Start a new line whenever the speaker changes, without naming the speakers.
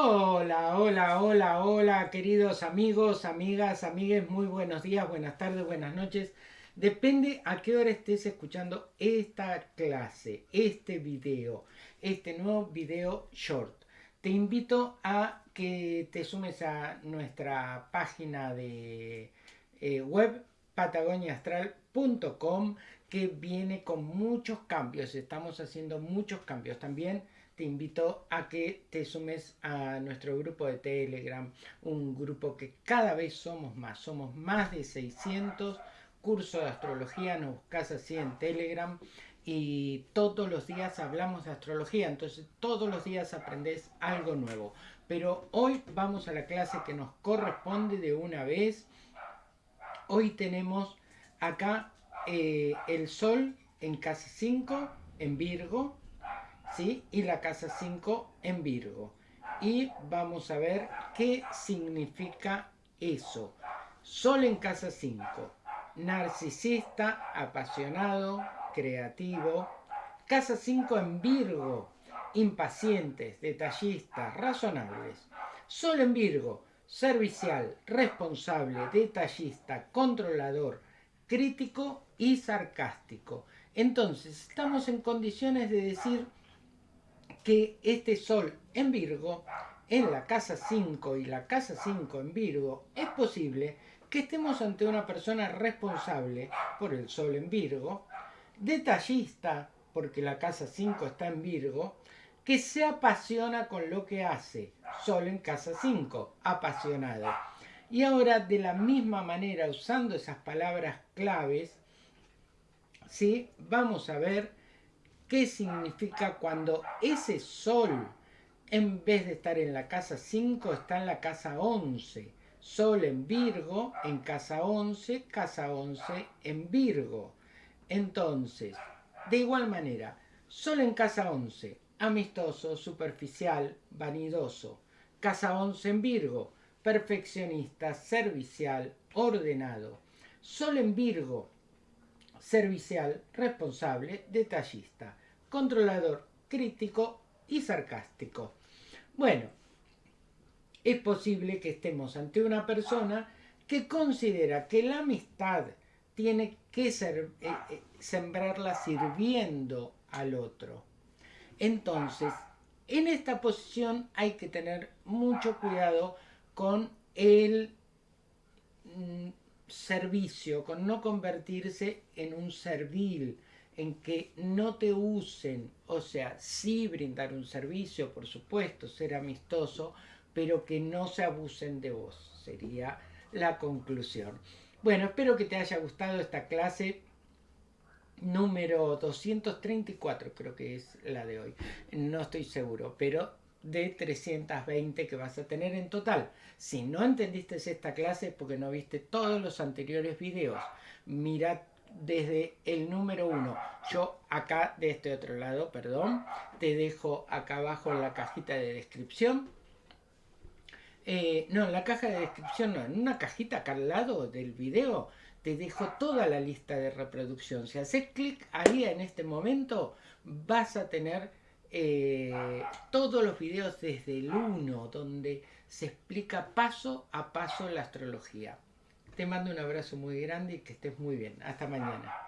Hola, hola, hola, hola, queridos amigos, amigas, amigues, muy buenos días, buenas tardes, buenas noches. Depende a qué hora estés escuchando esta clase, este video, este nuevo video short. Te invito a que te sumes a nuestra página de eh, web patagoniaastral.com que viene con muchos cambios. Estamos haciendo muchos cambios también te invito a que te sumes a nuestro grupo de Telegram, un grupo que cada vez somos más, somos más de 600 cursos de astrología, nos buscas así en Telegram y todos los días hablamos de astrología, entonces todos los días aprendes algo nuevo. Pero hoy vamos a la clase que nos corresponde de una vez. Hoy tenemos acá eh, el Sol en casa 5, en Virgo, y la casa 5 en Virgo. Y vamos a ver qué significa eso. Sol en casa 5, narcisista, apasionado, creativo. Casa 5 en Virgo, impacientes, detallistas, razonables. Sol en Virgo, servicial, responsable, detallista, controlador, crítico y sarcástico. Entonces, estamos en condiciones de decir que este Sol en Virgo, en la casa 5 y la casa 5 en Virgo, es posible que estemos ante una persona responsable por el Sol en Virgo, detallista, porque la casa 5 está en Virgo, que se apasiona con lo que hace, Sol en casa 5, apasionado. Y ahora, de la misma manera, usando esas palabras claves, ¿sí? vamos a ver qué significa cuando ese sol, en vez de estar en la casa 5, está en la casa 11. Sol en Virgo, en casa 11, casa 11 en Virgo. Entonces, de igual manera, Sol en casa 11, amistoso, superficial, vanidoso. Casa 11 en Virgo, perfeccionista, servicial, ordenado. Sol en Virgo, servicial, responsable, detallista, controlador, crítico y sarcástico. Bueno, es posible que estemos ante una persona que considera que la amistad tiene que ser, eh, eh, sembrarla sirviendo al otro. Entonces, en esta posición hay que tener mucho cuidado con el mm, servicio, con no convertirse en un servil, en que no te usen, o sea, sí brindar un servicio, por supuesto, ser amistoso, pero que no se abusen de vos, sería la conclusión. Bueno, espero que te haya gustado esta clase número 234, creo que es la de hoy, no estoy seguro, pero de 320 que vas a tener en total. Si no entendiste esta clase porque no viste todos los anteriores videos. Mira desde el número 1. Yo acá de este otro lado, perdón, te dejo acá abajo en la cajita de descripción. Eh, no, en la caja de descripción no, en una cajita acá al lado del video te dejo toda la lista de reproducción. Si haces clic ahí en este momento vas a tener eh, todos los videos desde el 1, donde se explica paso a paso la astrología. Te mando un abrazo muy grande y que estés muy bien. Hasta mañana.